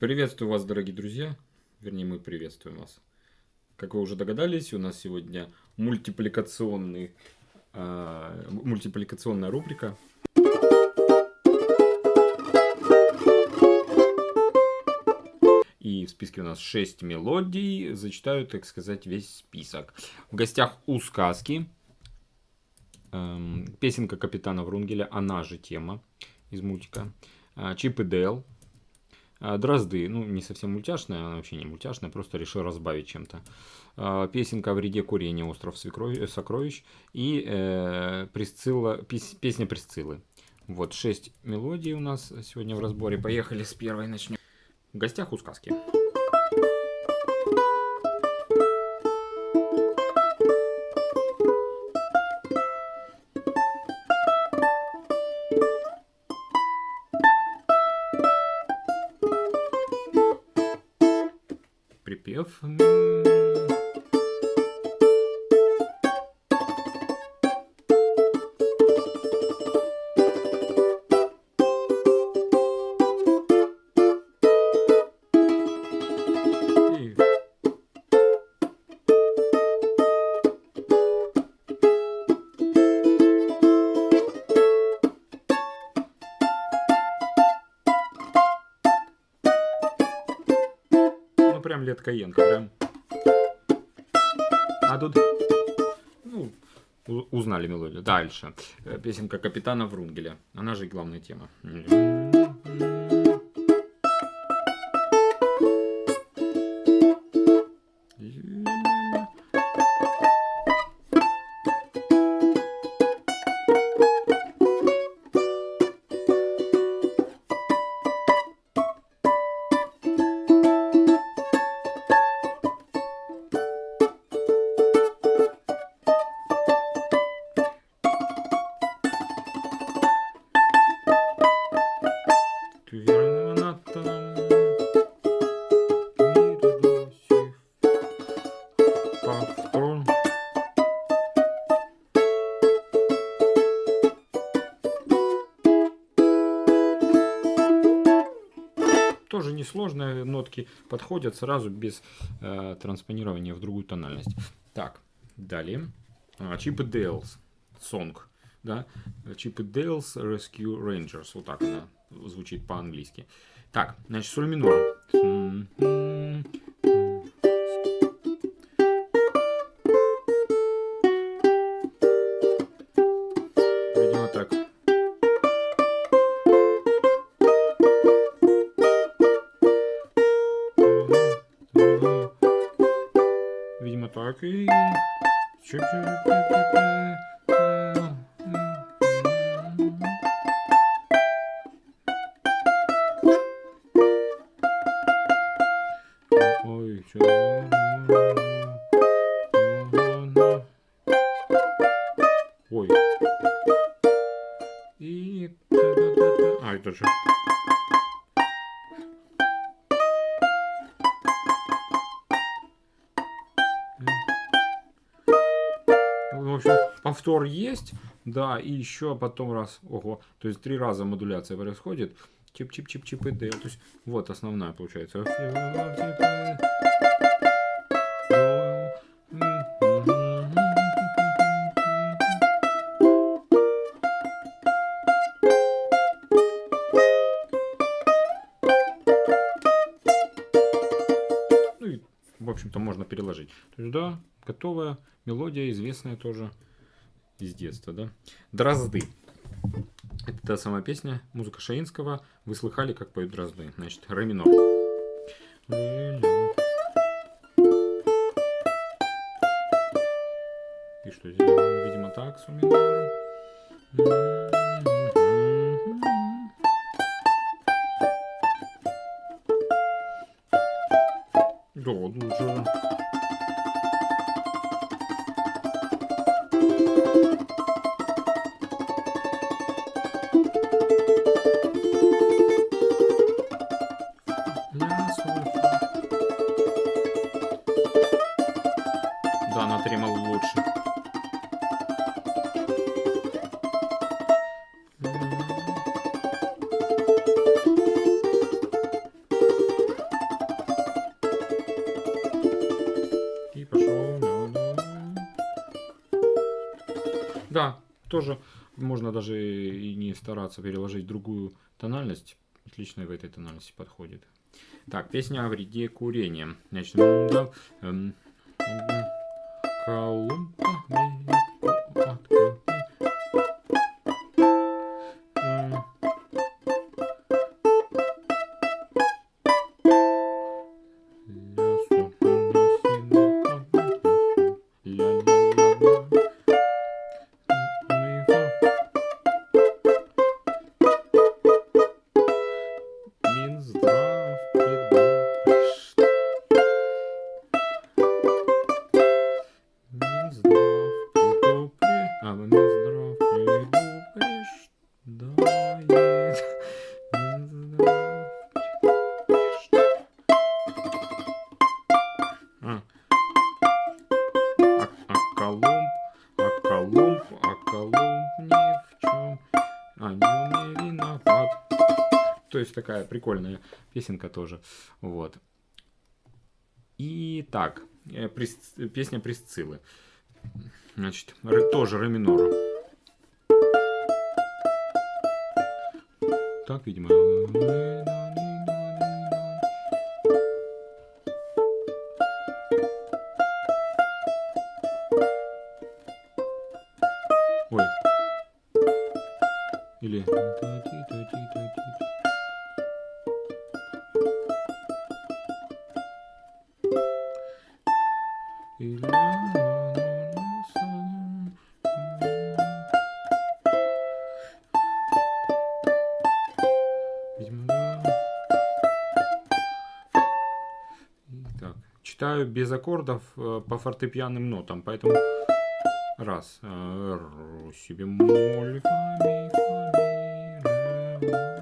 Приветствую вас, дорогие друзья. Вернее, мы приветствуем вас. Как вы уже догадались, у нас сегодня мультипликационный, э, мультипликационная рубрика. И в списке у нас 6 мелодий. Зачитаю, так сказать, весь список. В гостях у сказки. Эм, песенка капитана Врунгеля, она же тема из мультика. Э, Чип и Дейл, а, Дрозды, ну не совсем мультяшная, она вообще не мультяшная, просто решил разбавить чем-то. А, песенка о вреде курения «Остров сокровищ» и э, Присцилла, пес, песня Присциллы. Вот, шесть мелодий у нас сегодня в разборе. Поехали с первой начнем. В гостях у сказки. Припев. Прям Леткоенко, прям. А тут, ну, узнали мелодию. Дальше. Э, песенка Капитана Врунгеля. Она же главная тема. Несложные нотки подходят сразу без э, транспонирования в другую тональность. Так, далее. Чип и Дейлс. Сонг. Да? Чип и Дейлс Rescue Rangers. Вот так она звучит по-английски. Так, значит, соль минор. Ой, Ой. И... А, это же... повтор есть, да, и еще потом раз, ого, то есть три раза модуляция происходит. Чип-чип-чип-чип и То есть вот основная получается. Ну и, в общем-то, можно переложить. То есть, да, готовая мелодия, известная тоже из детства, да. Дрозды. Это та самая песня, музыка Шаинского. Вы слыхали, как поют дрозды. Значит, ре минор. И что здесь? Видимо, так, с минор. Да, лучше. Тоже можно даже и не стараться переложить другую тональность. Отлично в этой тональности подходит. Так, песня о вреде курения. Значит, да, эм, Колумба, такая прикольная песенка тоже. Вот. И так, э, песня Присциллы. Значит, тоже ре минор. Так, видимо. Так, читаю без аккордов э, по фортепианным нотам, поэтому раз, э, си бемоль, фа, ми, фа, ми, ре,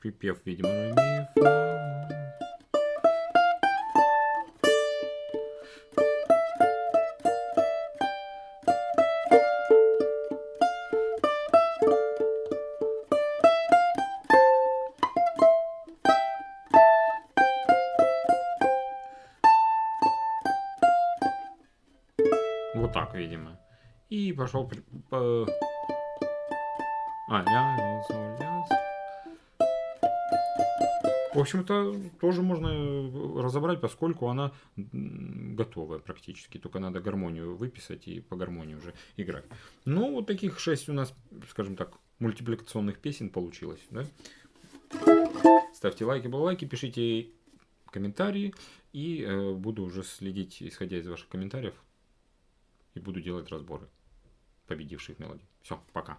Припев, видимо, ми, фа. Вот так, видимо. И пошел... По... А, ля, соль, ля. В общем-то, тоже можно разобрать, поскольку она готовая практически. Только надо гармонию выписать и по гармонии уже играть. Ну, вот таких шесть у нас, скажем так, мультипликационных песен получилось. Да? Ставьте лайки, балалайки, пишите комментарии. И э, буду уже следить, исходя из ваших комментариев, и буду делать разборы победивших мелодий. Все, пока.